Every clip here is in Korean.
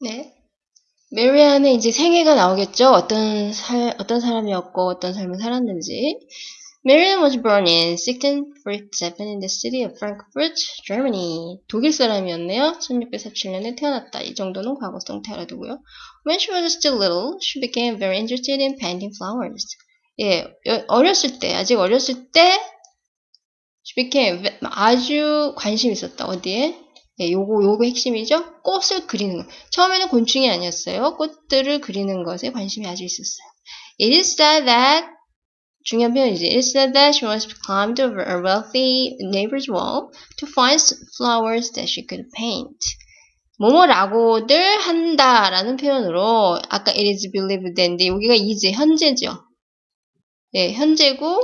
네. 메리안의 이제 생애가 나오겠죠. 어떤 살, 어떤 사람이었고 어떤 삶을 살았는지. Marian was born in 1647 in the city of Frankfurt, Germany. 독일 사람이었네요. 1647년에 태어났다. 이 정도는 과거성 태어나두고요. When she was still little, she became very interested in painting flowers. 예, 어렸을 때, 아직 어렸을 때, she became 아주 관심 있었다. 어디에? 예, 요거, 요거 핵심이죠? 꽃을 그리는 거. 처음에는 곤충이 아니었어요. 꽃들을 그리는 것에 관심이 아주 있었어요. It is said that 중요한 표현이지. It is said that she once climbed over a wealthy neighbor's wall to find flowers that she could paint. 뭐뭐라고들 한다라는 표현으로 아까 it is believed that인데 여기가 이제 현재죠. 네, 현재고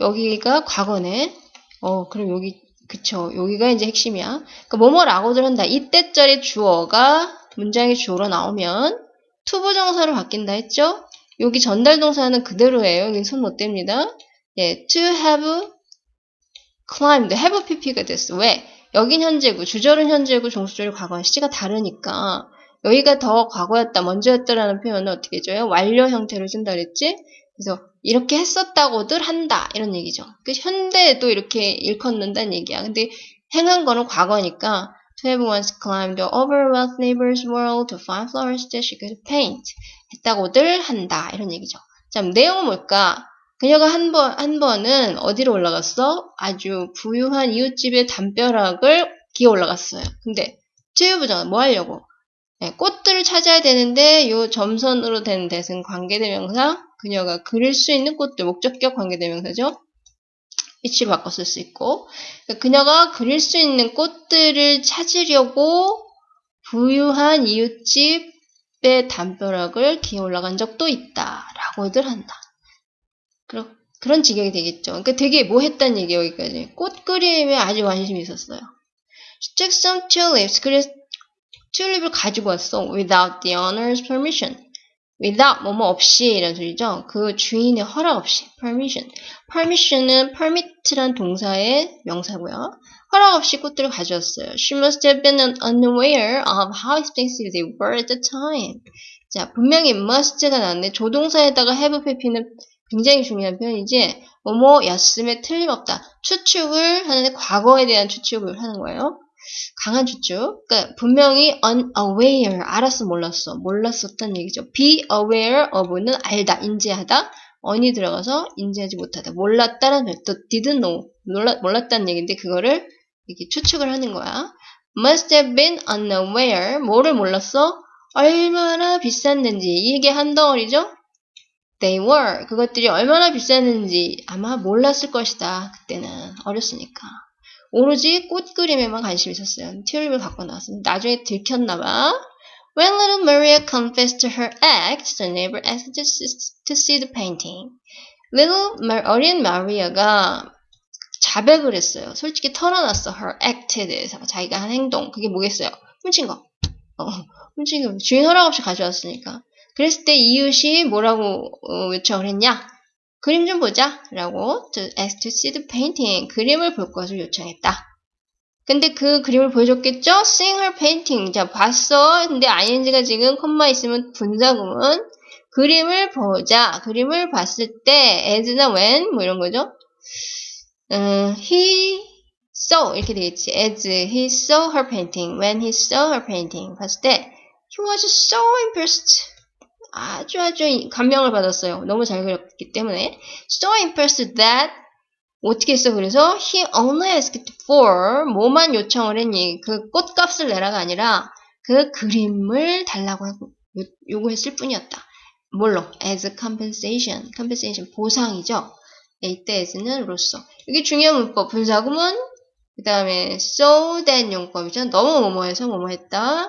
여기가 과거네. 어, 그럼 여기 그쵸. 여기가 이제 핵심이야. 그러니까 뭐뭐라고들 한다. that절의 주어가 문장의 주어로 나오면 투부정사로 바뀐다 했죠? 여기 전달 동사는 그대로예요. 여기 손못 댑니다. 예, to have climbed, have pp가 됐어. 왜? 여긴 현재고, 주절은 현재고, 종속절이 과거와 시제가 다르니까 여기가 더 과거였다, 먼저였다라는 표현은 어떻게 해줘요? 완료 형태로 쓴다 그랬지? 그래서 이렇게 했었다고들 한다 이런 얘기죠. 그 현대에도 이렇게 일컫는다는 얘기야. 근데 행한 거는 과거니까 to have once climbed over wealth neighbor's world to find flowers that she could paint 했다고들 한다 이런 얘기죠. 자 내용은 뭘까? 그녀가 한 번, 한 번은 어디로 올라갔어? 아주 부유한 이웃집의 담벼락을 기어 올라갔어요. 근데 투유부정은 뭐 하려고? 네, 꽃들을 찾아야 되는데 요 점선으로 된 대승 관계대명사 그녀가 그릴 수 있는 꽃들, 목적격 관계대명사죠. 위치를 바꿔 쓸 수 있고 그러니까 그녀가 그릴 수 있는 꽃들을 찾으려고 부유한 이웃집의 담벼락을 기어 올라간 적도 있다 라고들 한다. 그러, 그런 지경이 되겠죠. 그러니까 되게 뭐 했단 얘기예요, 여기까지. 꽃 그림에 아주 관심이 있었어요. She took some tulips. 그래서 튤립을 가지고 왔어. Without the owner's permission. Without 뭐뭐 없이 이런 소리죠. 그 주인의 허락 없이 permission. permission은 permit란 동사의 명사고요. 허락 없이 꽃들을 가져왔어요. She must have been unaware of how expensive they were at the time. 자, 분명히 must가 나왔네. 조동사에다가 have pp는 굉장히 중요한 표현이지 뭐뭐였음에 틀림없다. 추측을 하는데 과거에 대한 추측을 하는 거예요. 강한 추측. 그러니까 분명히 unaware, 알았어, 몰랐어. 몰랐었단 얘기죠. be aware of는 알다, 인지하다. on이 들어가서 인지하지 못하다. 몰랐다는 또 didn't know, 몰랐, 몰랐다는 얘기인데 그거를 이렇게 추측을 하는 거야. must have been unaware, 뭐를 몰랐어? 얼마나 비쌌는지. 이게 한 덩어리죠? They were. 그것들이 얼마나 비쌌는지 아마 몰랐을 것이다. 그때는 어렸으니까. 오로지 꽃 그림에만 관심이 있었어요. 튤립을 갖고 나왔습니다. 나중에 들켰나봐. When little Maria confessed to her act, the neighbor asked to see, the painting. Little 어린 마리아가 자백을 했어요. 솔직히 털어놨어. her act에 대해서. 자기가 한 행동. 그게 뭐겠어요? 훔친 거. 어, 훔친 거. 주인 허락 없이 가져왔으니까. 그랬을 때 이웃이 뭐라고 어, 요청을 했냐? 그림 좀 보자 라고 to ask to see the painting 그림을 볼 것을 요청했다. 근데 그 그림을 보여줬겠죠? seeing her painting 자 봤어 근데 ing가 지금 콤마 있으면 분사구문 그림을 보자 그림을 봤을 때 as나 when 뭐 이런 거죠 음, he saw 이렇게 되겠지 as he saw her painting when he saw her painting 봤을 때 he was so impressed 아주 아주 감명을 받았어요. 너무 잘 그렸기 때문에. So impressed that 어떻게 했어? 그래서 he only asked for 뭐만 요청을 했니? 그 꽃값을 내라가 아니라 그 그림을 달라고 하고 요구했을 뿐이었다. 뭘로? as compensation. compensation 보상이죠. 이때 as는 로서. 이게 중요한 문법. 분사구문 그 다음에 so that 용법이죠. 너무 뭐뭐해서 뭐뭐했다.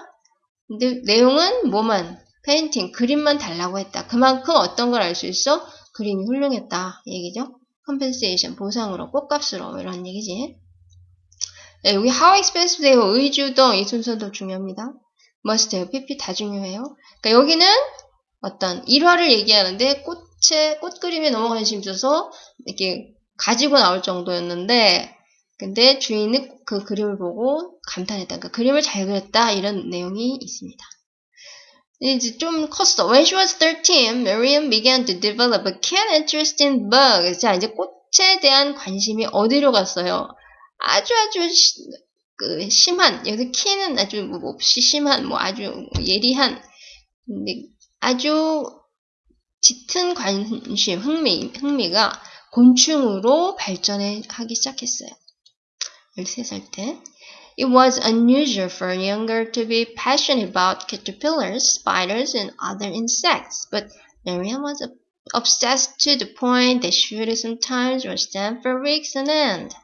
근데 내용은 뭐만 painting, 그림만 달라고 했다. 그만큼 어떤 걸 알 수 있어? 그림이 훌륭했다. 얘기죠. compensation, 보상으로, 꽃값으로 이런 얘기지. 네, 여기 how expensive they were, 의주동 이 순서도 중요합니다. must have, pp 다 중요해요. 그러니까 여기는 어떤 일화를 얘기하는데 꽃에 꽃 그림에 너무 관심 있어서 이렇게 가지고 나올 정도였는데 근데 주인은 그 그림을 보고 감탄했다. 그러니까 그림을 잘 그렸다 이런 내용이 있습니다. 이제 좀 컸어. When she was 13, Miriam began to develop a keen interest in bugs. 자, 이제 꽃에 대한 관심이 어디로 갔어요? 아주 아주 시, 그 심한 여기서 키는 아주 뭐 몹시 심한 뭐 아주 예리한 근데 아주 짙은 관심 흥미 흥미가 곤충으로 발전하기 시작했어요. 13살 때. It was unusual for a younger to be passionate about caterpillars, spiders, and other insects, but Miriam was obsessed to the point that she would sometimes watch them for weeks on end.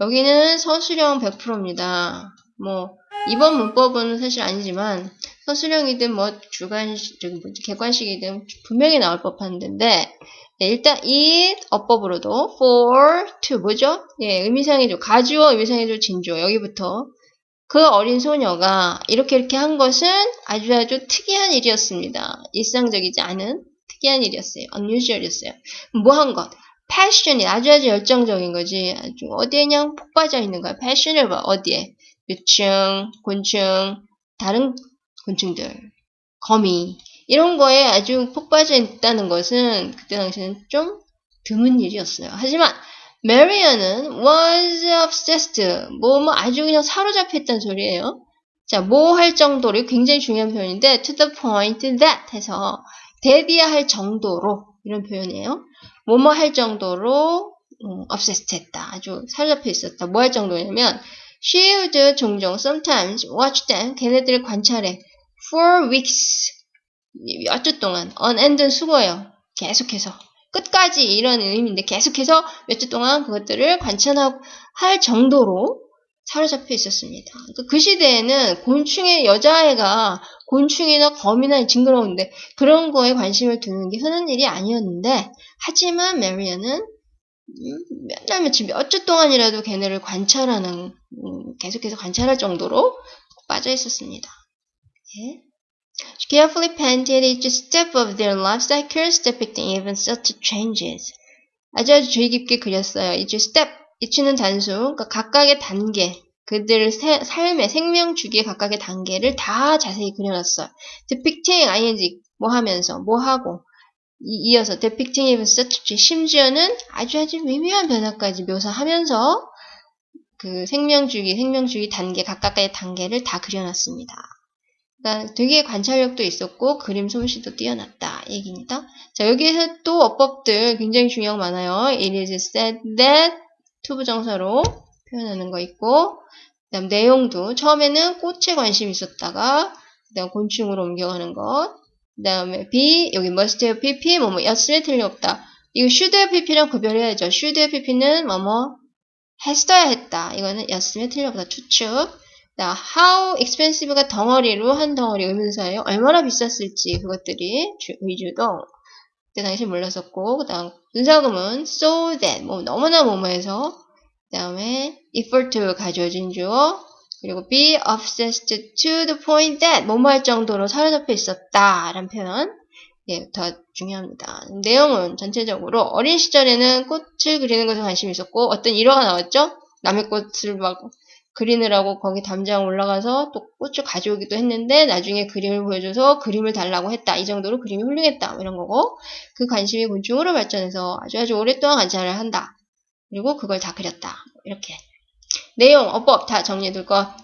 여기는 서술형 100%입니다. 뭐 이번 문법은 사실 아니지만 서술형이든 뭐 주관식, 객관식이든 분명히 나올 법한 데인데 네, 일단 이 어법으로도 for, to 뭐죠? 예, 의미상의조, 가주어 의미상의조 진조 여기부터 그 어린 소녀가 이렇게 이렇게 한 것은 아주 아주 특이한 일이었습니다. 일상적이지 않은 특이한 일이었어요. unusual이었어요. 뭐 한 것? 패션이 아주 아주 열정적인 거지. 아주 어디에 그냥 폭 빠져 있는 거야. 패션을 봐. 어디에? 유충, 곤충, 다른 곤충들, 거미 이런 거에 아주 폭 빠져 있다는 것은 그때 당시에는 좀 드문 일이었어요. 하지만 메리언은 was obsessed. 뭐, 뭐 아주 그냥 사로잡혀 있다는 소리예요. 자, 뭐 할 정도로 굉장히 중요한 표현인데 to the point that 해서 대비해야 할 정도로 이런 표현이에요. 뭐뭐 할 정도로 음, obsessed 했다. 아주 사로잡혀 있었다. 뭐 할 정도냐면 she would 종종 sometimes watch them 걔네들을 관찰해 for weeks 몇 주 동안 on end은 수고해요. 계속해서 끝까지 이런 의미인데 계속해서 몇 주 동안 그것들을 관찰할 정도로 사로잡혀 있었습니다. 그러니까 그 시대에는 곤충의 여자아이가 곤충이나 거미나 징그러운데 그런 거에 관심을 두는 게 흔한 일이 아니었는데 하지만 메리언은 맨날 며칠 몇 주 동안이라도 걔네를 관찰하는 음, 계속해서 관찰할 정도로 빠져 있었습니다. 예. She carefully painted each step of their life cycles, depicting even such changes. 아주 아주 주의 깊게 그렸어요. each step, each는 단수, 그러니까 각각의 단계, 그들의 세, 삶의 생명 주기의 각각의 단계를 다 자세히 그려놨어요. depicting, ing, 뭐 하면서, 뭐 하고, 이, 어서 depicting even such, 심지어는 아주 아주 미묘한 변화까지 묘사하면서 그 생명 주기, 생명 주기 단계, 각각의 단계를 다 그려놨습니다. 그러니까 되게 관찰력도 있었고 그림 솜씨도 뛰어났다 얘기입니다. 자 여기에서 또 어법들 굉장히 중요한 거 많아요. It is said that 투부정사로 표현하는 거 있고 그 다음 내용도 처음에는 꽃에 관심이 있었다가 그 다음 곤충으로 옮겨가는 것. 그 다음에 B 여기 must have pp 뭐뭐 였으면 틀림없다. 이거 should have pp랑 구별해야죠. should have pp는 뭐뭐 했어야 했다. 이거는 였으면 틀림없다. 추측. 자, how expensive가 덩어리로 한 덩어리 의문사예요. 얼마나 비쌌을지 그것들이 위주도 그때 당시 몰랐었고 그 다음 분사금은 so that 뭐 너무나 뭐뭐해서 그 다음에 to 가져진 주어 그리고 be obsessed to the point that 뭐뭐 할 정도로 사로잡혀 있었다 라는 표현 예, 더 중요합니다. 내용은 전체적으로 어린 시절에는 꽃을 그리는 것에 관심이 있었고 어떤 일화가 나왔죠? 남의 꽃을 막 그리느라고 거기 담장 올라가서 또 꽃을 가져오기도 했는데 나중에 그림을 보여줘서 그림을 달라고 했다. 이 정도로 그림이 훌륭했다. 뭐 이런 거고 그 관심이 곤충으로 발전해서 아주 아주 오랫동안 관찰을 한다. 그리고 그걸 다 그렸다. 이렇게 내용, 어법 다 정리해둘 것